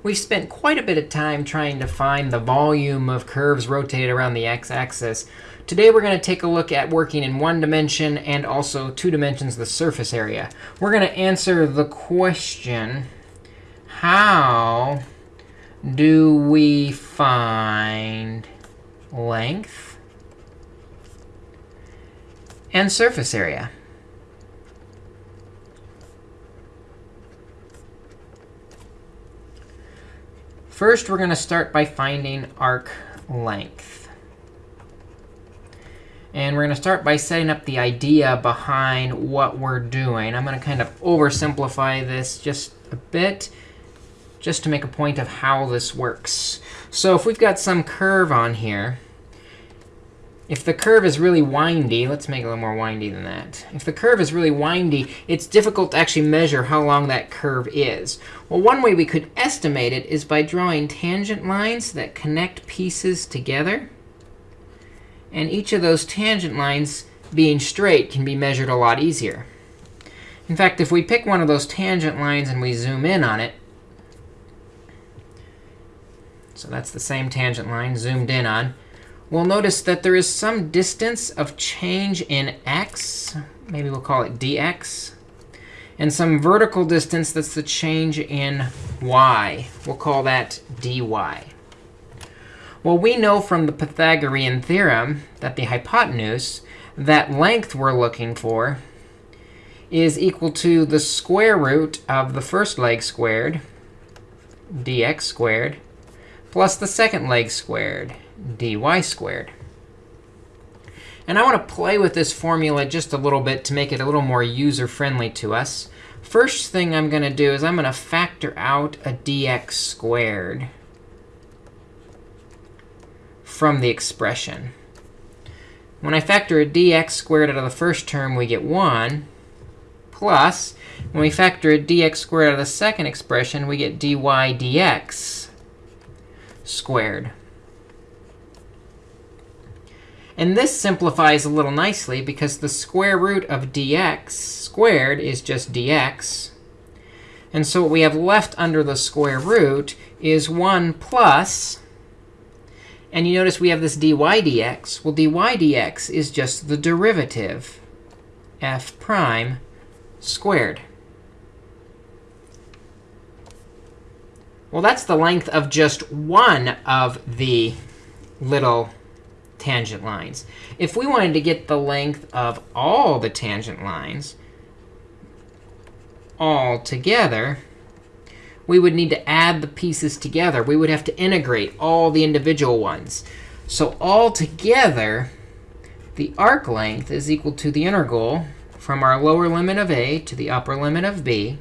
We've spent quite a bit of time trying to find the volume of curves rotated around the x-axis. Today we're going to take a look at working in one dimension and also two dimensions, the surface area. We're going to answer the question, how do we find length and surface area? First, we're going to start by finding arc length. And we're going to start by setting up the idea behind what we're doing. I'm going to kind of oversimplify this just a bit just to make a point of how this works. So if we've got some curve on here, if the curve is really windy, let's make it a little more windy than that. If the curve is really windy, it's difficult to actually measure how long that curve is. Well, one way we could estimate it is by drawing tangent lines that connect pieces together. And each of those tangent lines being straight can be measured a lot easier. In fact, if we pick one of those tangent lines and we zoom in on it, so that's the same tangent line zoomed in on, we'll notice that there is some distance of change in x. Maybe we'll call it dx. And some vertical distance that's the change in y. We'll call that dy. Well, we know from the Pythagorean theorem that the hypotenuse, that length we're looking for, is equal to the square root of the first leg squared, dx squared, plus the second leg squared, dy squared. And I want to play with this formula just a little bit to make it a little more user-friendly to us. First thing I'm going to do is I'm going to factor out a dx squared from the expression. When I factor a dx squared out of the first term, we get 1. Plus, when we factor a dx squared out of the second expression, we get dy dx squared. And this simplifies a little nicely because the square root of dx squared is just dx. And so what we have left under the square root is 1 plus, and you notice we have this dy dx. Well, dy dx is just the derivative, f prime squared. Well, that's the length of just one of the little tangent lines. If we wanted to get the length of all the tangent lines all together, we would need to add the pieces together. We would have to integrate all the individual ones. So all together, the arc length is equal to the integral from our lower limit of a to the upper limit of b,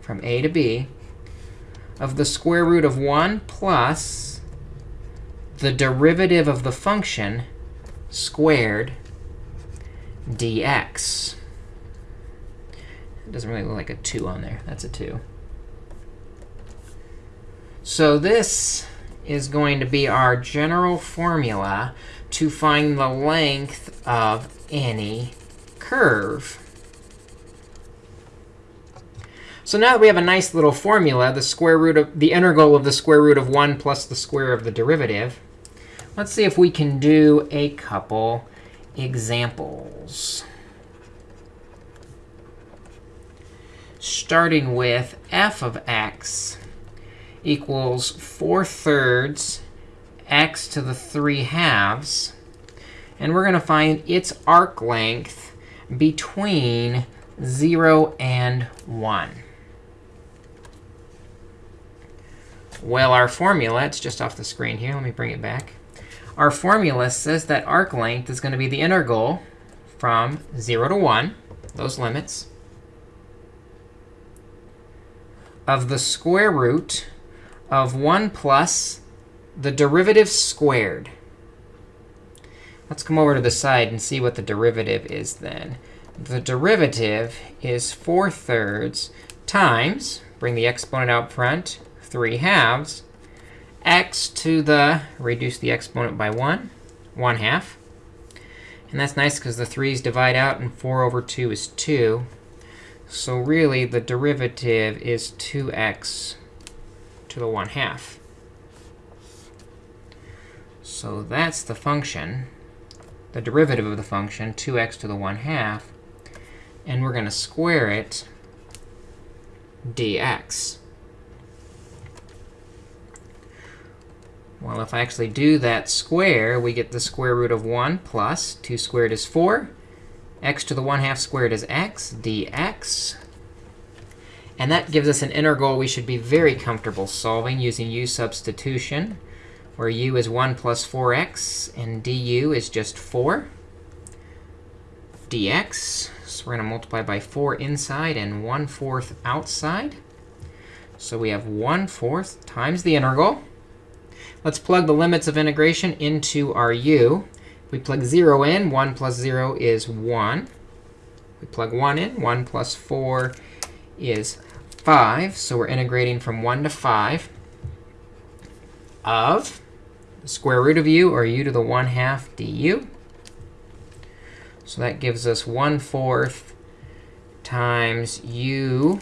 from a to b, of the square root of 1 plus the derivative of the function squared dx. It doesn't really look like a 2 on there. That's a 2. So this is going to be our general formula to find the length of any curve. So now that we have a nice little formula, the square root of the integral of the square root of 1 plus the square of the derivative, Let's see if we can do a couple examples. Starting with f of x equals 4 thirds x to the 3 halves. And we're going to find its arc length between 0 and 1. Well, our formula, it's just off the screen here. Let me bring it back our formula says that arc length is going to be the integral from 0 to 1, those limits, of the square root of 1 plus the derivative squared. Let's come over to the side and see what the derivative is then. The derivative is 4 thirds times, bring the exponent out front, 3 halves, x to the, reduce the exponent by 1, 1 half. And that's nice because the 3's divide out, and 4 over 2 is 2. So really, the derivative is 2x to the 1 half. So that's the function, the derivative of the function, 2x to the 1 half. And we're going to square it dx. Well, if I actually do that square, we get the square root of 1 plus 2 squared is 4. x to the 1 half squared is x dx. And that gives us an integral we should be very comfortable solving using u substitution, where u is 1 plus 4x, and du is just 4 dx. So we're going to multiply by 4 inside and 1 fourth outside. So we have 1 fourth times the integral. Let's plug the limits of integration into our u. We plug 0 in. 1 plus 0 is 1. We plug 1 in. 1 plus 4 is 5. So we're integrating from 1 to 5 of the square root of u, or u to the 1 half du. So that gives us 1 fourth times u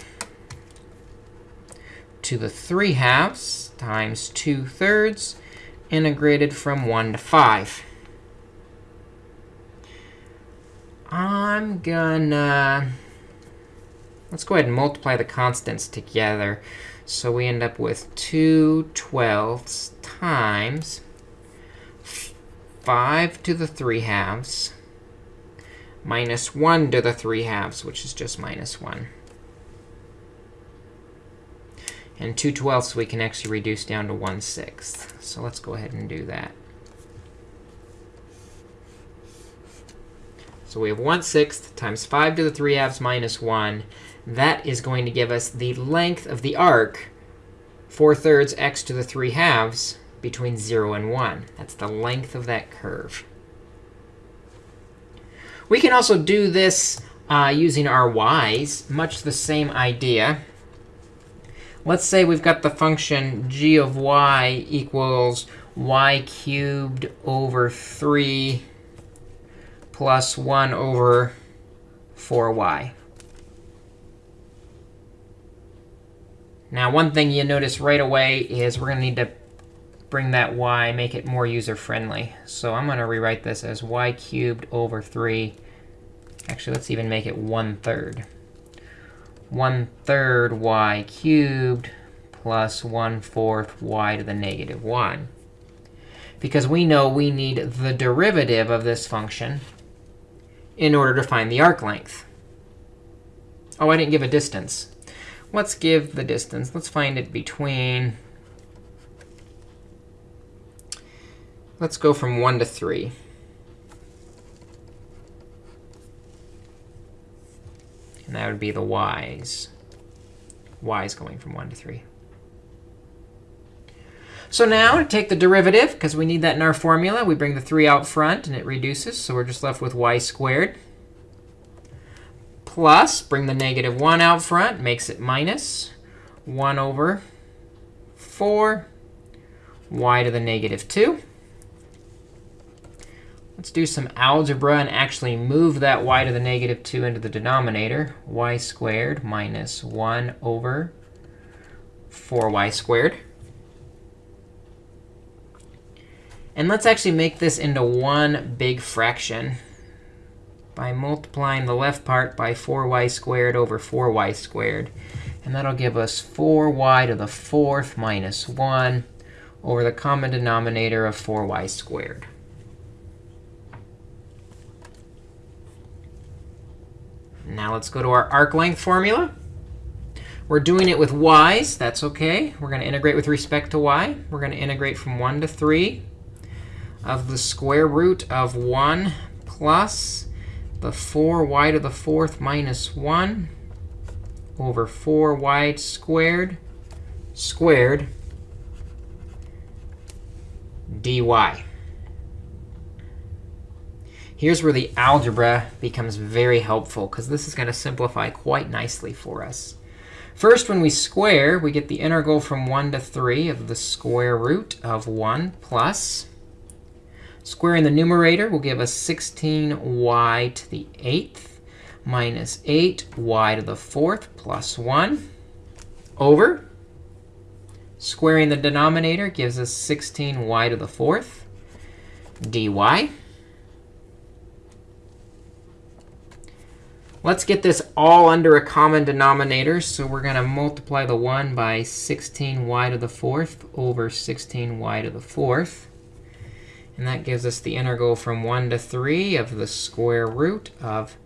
to the 3 halves times 2 thirds integrated from 1 to 5. I'm gonna, let's go ahead and multiply the constants together. So we end up with 2 twelfths times 5 to the 3 halves minus 1 to the 3 halves, which is just minus 1. And 2 twelfths we can actually reduce down to 1 sixth. So let's go ahead and do that. So we have 1 sixth times 5 to the 3 halves minus 1. That is going to give us the length of the arc, 4 thirds x to the 3 halves, between 0 and 1. That's the length of that curve. We can also do this uh, using our y's, much the same idea. Let's say we've got the function g of y equals y cubed over 3 plus 1 over 4y. Now, one thing you notice right away is we're going to need to bring that y, make it more user-friendly. So I'm going to rewrite this as y cubed over 3. Actually, let's even make it 1 third. 1 third y cubed plus 1 fourth y to the negative 1. Because we know we need the derivative of this function in order to find the arc length. Oh, I didn't give a distance. Let's give the distance. Let's find it between Let's go from 1 to 3. And that would be the y's. y's going from 1 to 3. So now to take the derivative, because we need that in our formula, we bring the 3 out front, and it reduces. So we're just left with y squared. Plus, bring the negative 1 out front, makes it minus 1 over 4 y to the negative 2. Let's do some algebra and actually move that y to the negative 2 into the denominator. y squared minus 1 over 4y squared. And let's actually make this into one big fraction by multiplying the left part by 4y squared over 4y squared. And that'll give us 4y to the fourth minus 1 over the common denominator of 4y squared. Now let's go to our arc length formula. We're doing it with y's. That's OK. We're going to integrate with respect to y. We're going to integrate from 1 to 3 of the square root of 1 plus the 4y to the fourth minus 1 over 4y squared squared dy. Here's where the algebra becomes very helpful, because this is going to simplify quite nicely for us. First, when we square, we get the integral from 1 to 3 of the square root of 1 plus. Squaring the numerator will give us 16y to the 8th minus 8y to the 4th plus 1 over Squaring the denominator gives us 16y to the fourth dy. Let's get this all under a common denominator. So we're going to multiply the 1 by 16y to the fourth over 16y to the fourth. And that gives us the integral from 1 to 3 of the square root of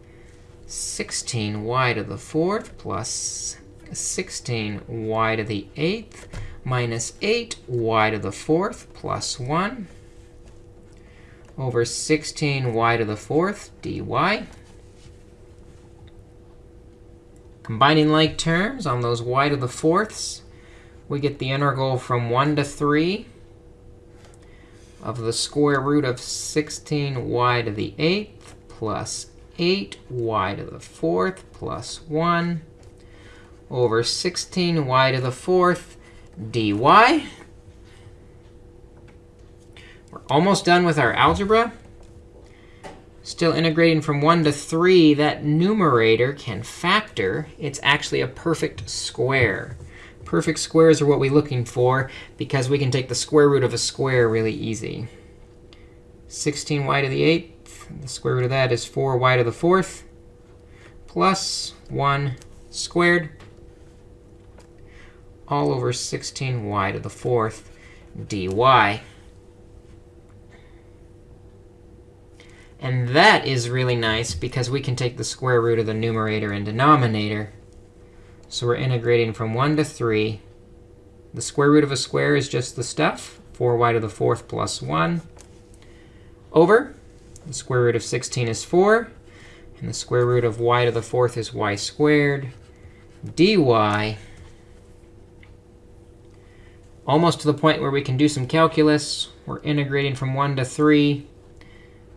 16y to the fourth plus 16y to the eighth minus 8y to the fourth plus 1 over 16y to the fourth dy. Combining like terms on those y to the fourths, we get the integral from 1 to 3 of the square root of 16y to the 8th plus 8y to the fourth plus 1 over 16y to the fourth dy. We're almost done with our algebra. Still integrating from 1 to 3, that numerator can factor. It's actually a perfect square. Perfect squares are what we're looking for because we can take the square root of a square really easy. 16y to the 8th, the square root of that is 4y to the 4th, plus 1 squared, all over 16y to the 4th dy. And that is really nice because we can take the square root of the numerator and denominator. So we're integrating from 1 to 3. The square root of a square is just the stuff, 4y to the fourth plus 1, over. The square root of 16 is 4. And the square root of y to the fourth is y squared dy. Almost to the point where we can do some calculus. We're integrating from 1 to 3.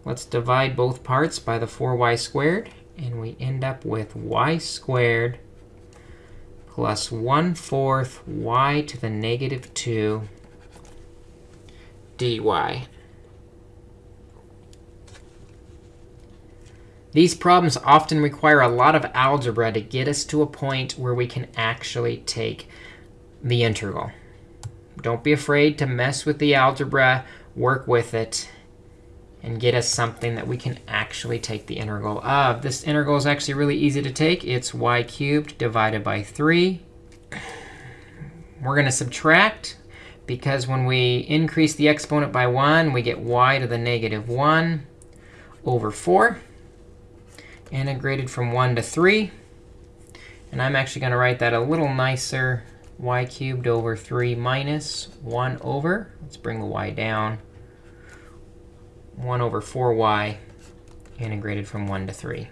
Let's divide both parts by the 4y squared. And we end up with y squared plus 1 fourth y to the negative 2 dy. These problems often require a lot of algebra to get us to a point where we can actually take the integral. Don't be afraid to mess with the algebra, work with it, and get us something that we can actually take the integral of. This integral is actually really easy to take. It's y cubed divided by 3. We're going to subtract, because when we increase the exponent by 1, we get y to the negative 1 over 4, integrated from 1 to 3. And I'm actually going to write that a little nicer, y cubed over 3 minus 1 over. Let's bring the y down. 1 over 4y integrated from 1 to 3.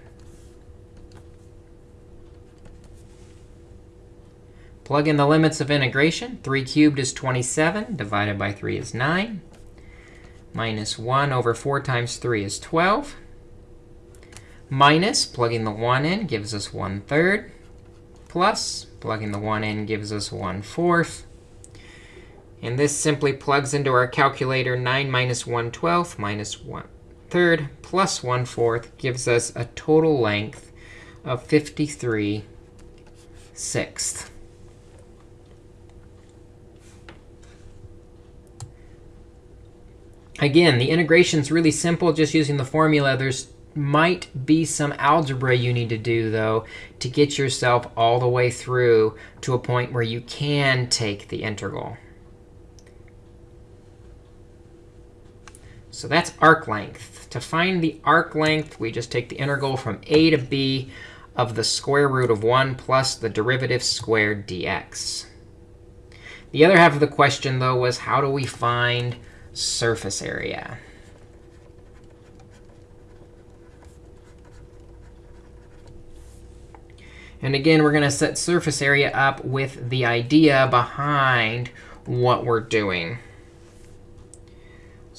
Plug in the limits of integration. 3 cubed is 27. Divided by 3 is 9. Minus 1 over 4 times 3 is 12. Minus, plugging the 1 in, gives us 1 third. Plus, plugging the 1 in gives us 1 fourth. And this simply plugs into our calculator. 9 minus 1 12th minus 1 third plus 1 fourth gives us a total length of 53 sixths. Again, the integration is really simple, just using the formula. There's might be some algebra you need to do, though, to get yourself all the way through to a point where you can take the integral. So that's arc length. To find the arc length, we just take the integral from a to b of the square root of 1 plus the derivative squared dx. The other half of the question, though, was how do we find surface area? And again, we're going to set surface area up with the idea behind what we're doing.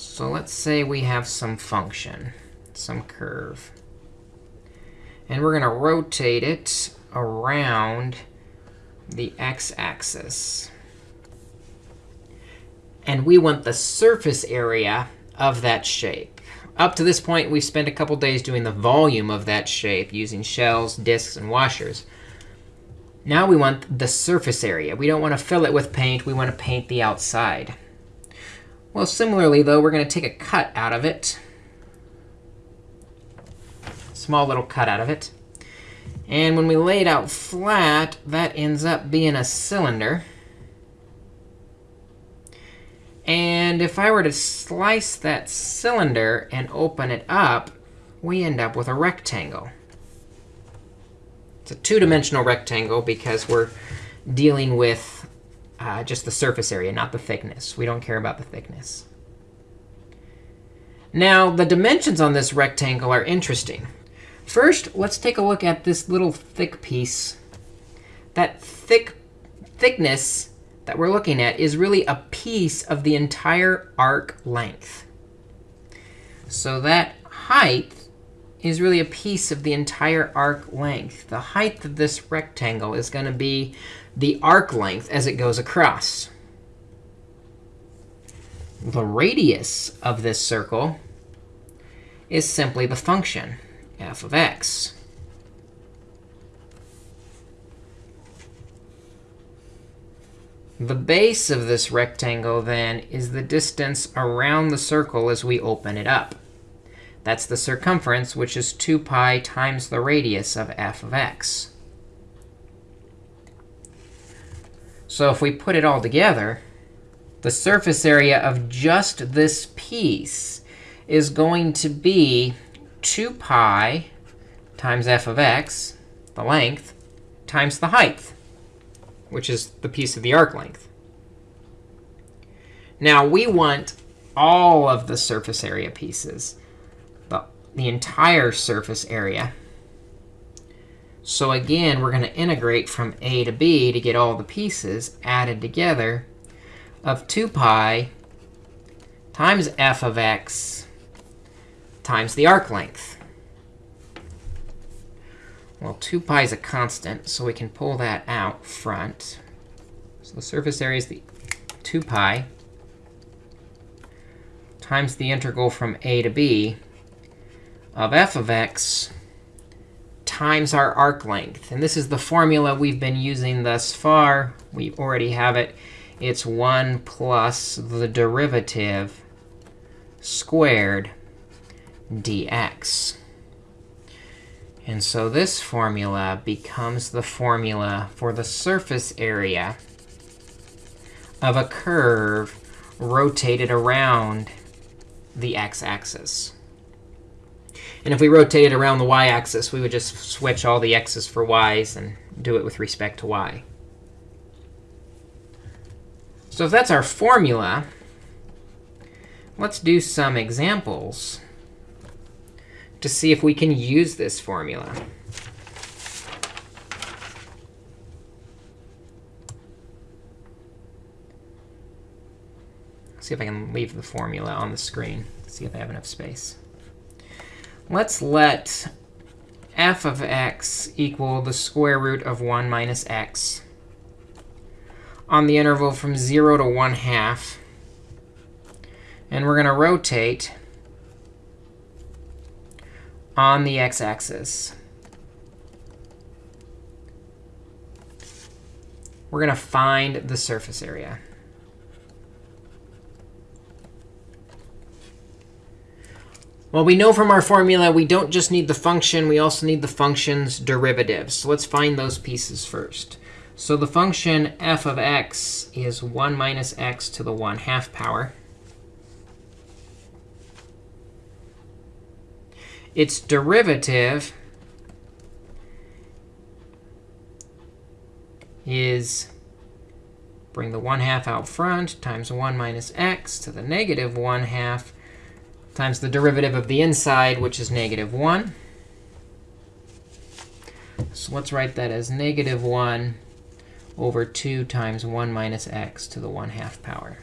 So let's say we have some function, some curve. And we're going to rotate it around the x-axis. And we want the surface area of that shape. Up to this point, we've spent a couple days doing the volume of that shape using shells, disks, and washers. Now we want the surface area. We don't want to fill it with paint. We want to paint the outside. Well, similarly, though, we're going to take a cut out of it. Small little cut out of it. And when we lay it out flat, that ends up being a cylinder. And if I were to slice that cylinder and open it up, we end up with a rectangle. It's a two-dimensional rectangle because we're dealing with uh, just the surface area, not the thickness. We don't care about the thickness. Now, the dimensions on this rectangle are interesting. First, let's take a look at this little thick piece. That thick thickness that we're looking at is really a piece of the entire arc length. So that height is really a piece of the entire arc length. The height of this rectangle is going to be the arc length as it goes across. The radius of this circle is simply the function, f of x. The base of this rectangle, then, is the distance around the circle as we open it up. That's the circumference, which is 2 pi times the radius of f of x. So if we put it all together, the surface area of just this piece is going to be 2 pi times f of x, the length, times the height, which is the piece of the arc length. Now, we want all of the surface area pieces the the entire surface area. So again, we're going to integrate from a to b to get all the pieces added together of 2 pi times f of x times the arc length. Well, 2 pi is a constant, so we can pull that out front. So the surface area is the 2 pi times the integral from a to b of f of x times our arc length. And this is the formula we've been using thus far. We already have it. It's 1 plus the derivative squared dx. And so this formula becomes the formula for the surface area of a curve rotated around the x-axis. And if we rotate it around the y-axis, we would just switch all the x's for y's and do it with respect to y. So if that's our formula, let's do some examples to see if we can use this formula. see if I can leave the formula on the screen. See if I have enough space let's let f of x equal the square root of 1 minus x on the interval from 0 to 1 half. And we're going to rotate on the x-axis. We're going to find the surface area. Well, we know from our formula we don't just need the function. We also need the function's derivatives. So let's find those pieces first. So the function f of x is 1 minus x to the 1 half power. Its derivative is bring the 1 half out front times 1 minus x to the negative 1 half times the derivative of the inside, which is negative 1. So let's write that as negative 1 over 2 times 1 minus x to the 1 half power.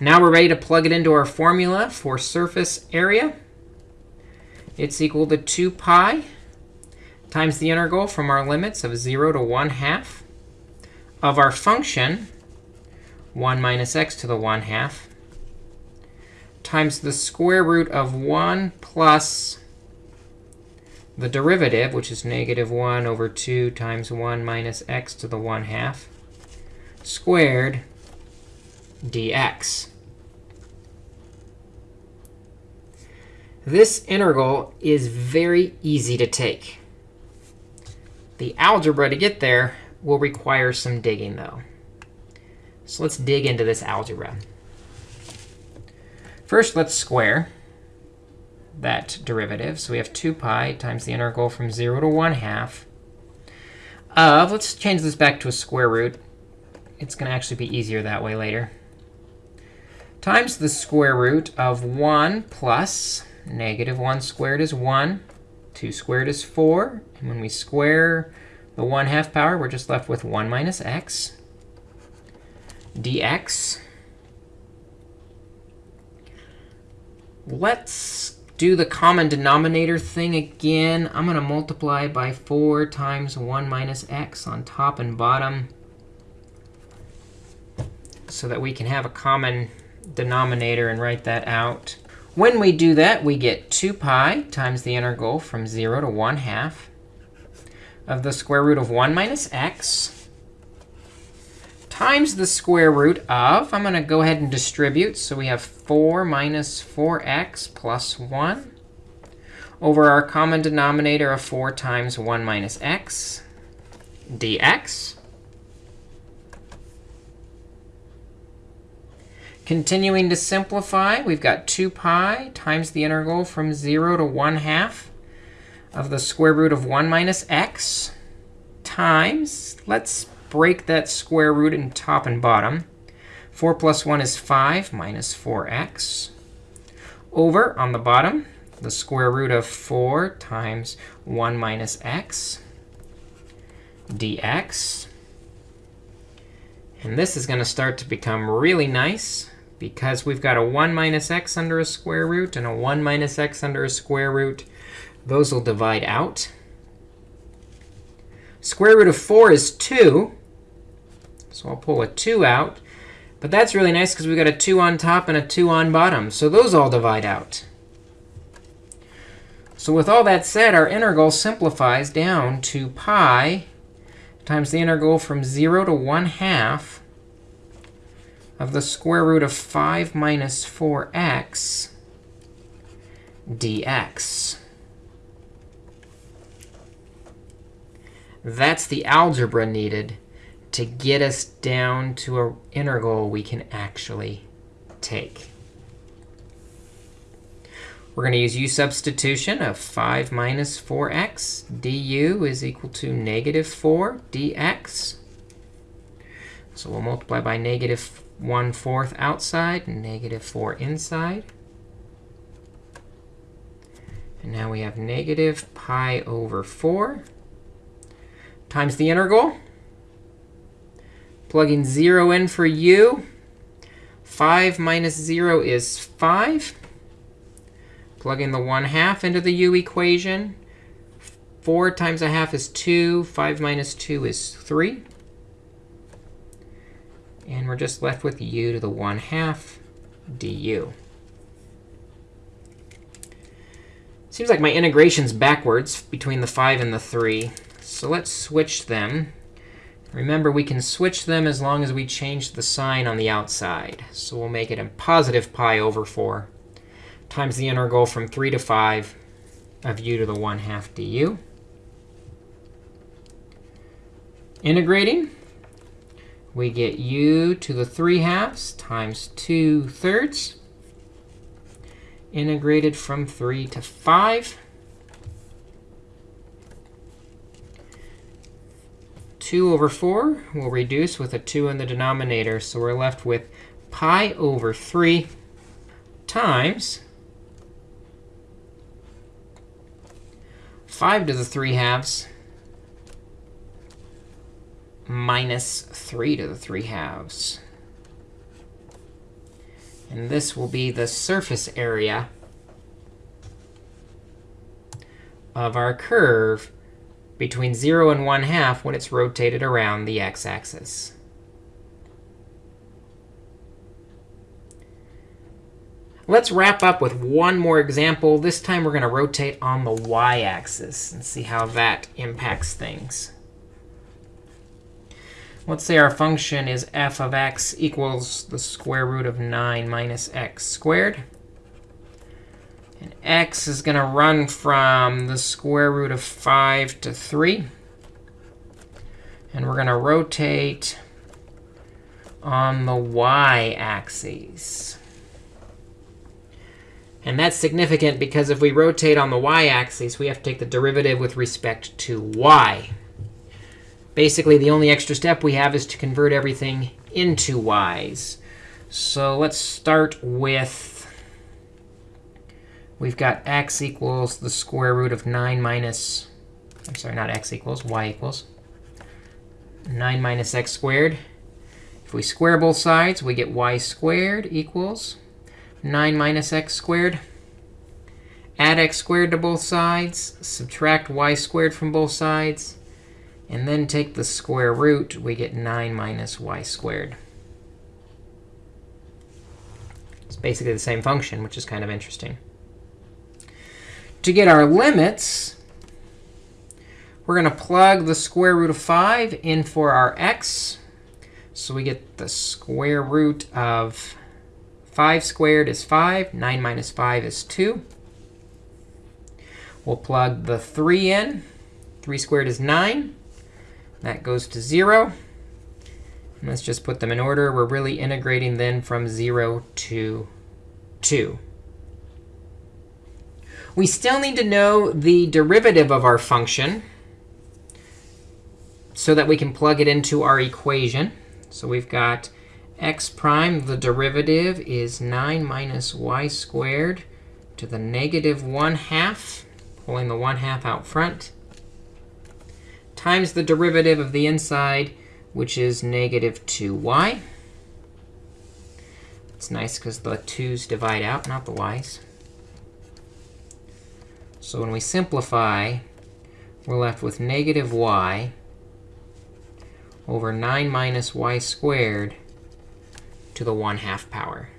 Now we're ready to plug it into our formula for surface area. It's equal to 2 pi times the integral from our limits of 0 to 1 half of our function, 1 minus x to the 1 half, times the square root of 1 plus the derivative, which is negative 1 over 2 times 1 minus x to the 1 half, squared dx. This integral is very easy to take. The algebra to get there will require some digging, though. So let's dig into this algebra. First, let's square that derivative. So we have 2 pi times the integral from 0 to 1 half of, let's change this back to a square root. It's going to actually be easier that way later. Times the square root of 1 plus negative 1 squared is 1. 2 squared is 4. And when we square the 1 half power, we're just left with 1 minus x dx. Let's do the common denominator thing again. I'm going to multiply by 4 times 1 minus x on top and bottom so that we can have a common denominator and write that out. When we do that, we get 2 pi times the integral from 0 to 1 half of the square root of 1 minus x times the square root of, I'm going to go ahead and distribute. So we have 4 minus 4x plus 1 over our common denominator of 4 times 1 minus x dx. Continuing to simplify, we've got 2 pi times the integral from 0 to 1 half of the square root of 1 minus x times, let's break that square root in top and bottom. 4 plus 1 is 5 minus 4x. Over on the bottom, the square root of 4 times 1 minus x dx. And this is going to start to become really nice because we've got a 1 minus x under a square root and a 1 minus x under a square root. Those will divide out. Square root of 4 is 2. So I'll pull a 2 out. But that's really nice because we've got a 2 on top and a 2 on bottom. So those all divide out. So with all that said, our integral simplifies down to pi times the integral from 0 to 1 half of the square root of 5 minus 4x dx. That's the algebra needed to get us down to an integral we can actually take. We're going to use u substitution of 5 minus 4x du is equal to negative 4 dx. So we'll multiply by negative 1 fourth outside and negative 4 inside. And now we have negative pi over 4 times the integral Plugging 0 in for u. 5 minus 0 is 5. Plugging the 1 half into the u equation. 4 times a half is 2. 5 minus 2 is 3. And we're just left with u to the 1 half du. Seems like my integration's backwards between the 5 and the 3. So let's switch them. Remember, we can switch them as long as we change the sign on the outside. So we'll make it a positive pi over 4 times the integral from 3 to 5 of u to the 1 half du. Integrating, we get u to the 3 halves times 2 thirds. Integrated from 3 to 5. 2 over 4 will reduce with a 2 in the denominator. So we're left with pi over 3 times 5 to the 3 halves minus 3 to the 3 halves. And this will be the surface area of our curve between 0 and 1 half when it's rotated around the x-axis. Let's wrap up with one more example. This time we're going to rotate on the y-axis and see how that impacts things. Let's say our function is f of x equals the square root of 9 minus x squared. And x is going to run from the square root of 5 to 3. And we're going to rotate on the y-axis. And that's significant because if we rotate on the y-axis, we have to take the derivative with respect to y. Basically, the only extra step we have is to convert everything into y's. So let's start with we've got x equals the square root of 9 minus, I'm sorry, not x equals, y equals 9 minus x squared. If we square both sides, we get y squared equals 9 minus x squared. Add x squared to both sides, subtract y squared from both sides, and then take the square root, we get 9 minus y squared. It's basically the same function, which is kind of interesting. To get our limits, we're going to plug the square root of 5 in for our x. So we get the square root of 5 squared is 5. 9 minus 5 is 2. We'll plug the 3 in. 3 squared is 9. That goes to 0. And let's just put them in order. We're really integrating then from 0 to 2. We still need to know the derivative of our function so that we can plug it into our equation. So we've got x prime, the derivative is 9 minus y squared to the negative 1 half, pulling the 1 half out front, times the derivative of the inside, which is negative 2y. It's nice because the 2's divide out, not the y's. So when we simplify, we're left with negative y over 9 minus y squared to the 1 half power.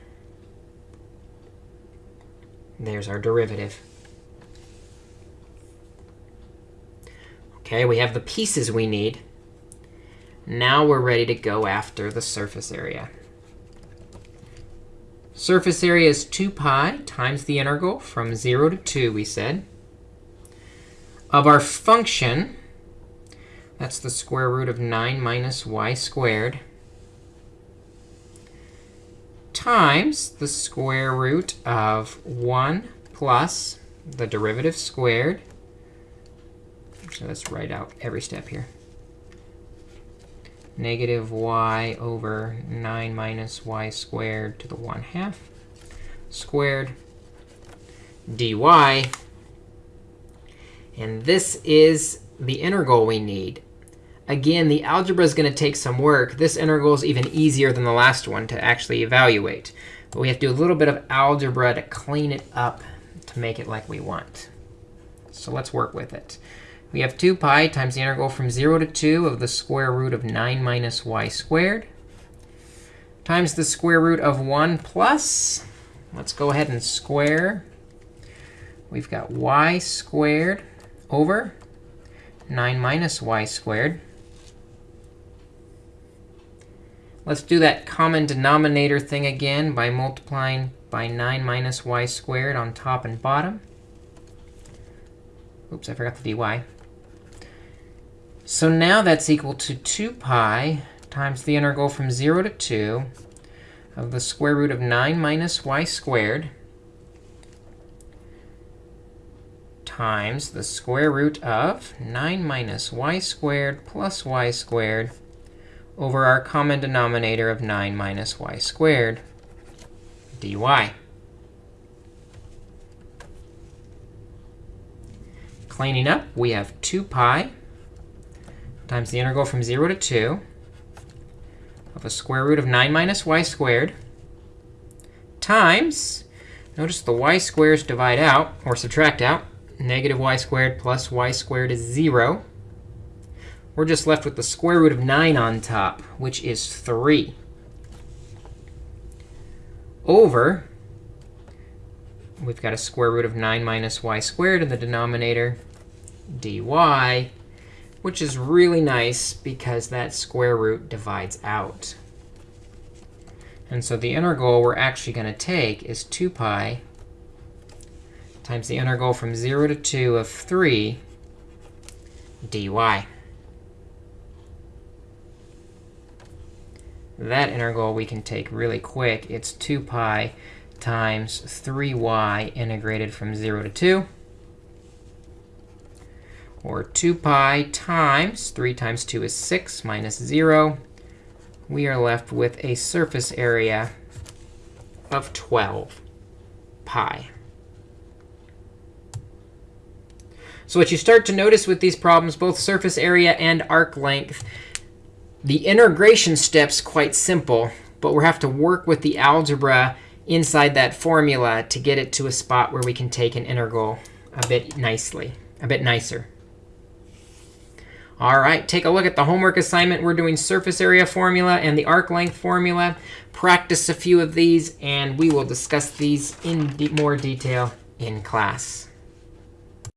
There's our derivative. OK, we have the pieces we need. Now we're ready to go after the surface area. Surface area is 2 pi times the integral from 0 to 2, we said. Of our function, that's the square root of 9 minus y squared times the square root of 1 plus the derivative squared. So let's write out every step here. Negative y over 9 minus y squared to the 1 half squared dy. And this is the integral we need. Again, the algebra is going to take some work. This integral is even easier than the last one to actually evaluate. But we have to do a little bit of algebra to clean it up to make it like we want. So let's work with it. We have 2 pi times the integral from 0 to 2 of the square root of 9 minus y squared times the square root of 1 plus. Let's go ahead and square. We've got y squared over 9 minus y squared Let's do that common denominator thing again by multiplying by 9 minus y squared on top and bottom. Oops, I forgot the dy. So now that's equal to 2 pi times the integral from 0 to 2 of the square root of 9 minus y squared times the square root of 9 minus y squared plus y squared over our common denominator of 9 minus y squared dy. Cleaning up, we have 2 pi times the integral from 0 to 2 of a square root of 9 minus y squared times, notice the y squares divide out, or subtract out. Negative y squared plus y squared is 0 we're just left with the square root of 9 on top, which is 3, over we've got a square root of 9 minus y squared in the denominator, dy, which is really nice because that square root divides out. And so the integral we're actually going to take is 2 pi times the integral from 0 to 2 of 3 dy. That integral we can take really quick. It's 2 pi times 3y integrated from 0 to 2 or 2 pi times 3 times 2 is 6 minus 0. We are left with a surface area of 12 pi. So what you start to notice with these problems, both surface area and arc length, the integration step's quite simple, but we have to work with the algebra inside that formula to get it to a spot where we can take an integral a bit nicely, a bit nicer. All right, take a look at the homework assignment. We're doing surface area formula and the arc length formula. Practice a few of these, and we will discuss these in more detail in class.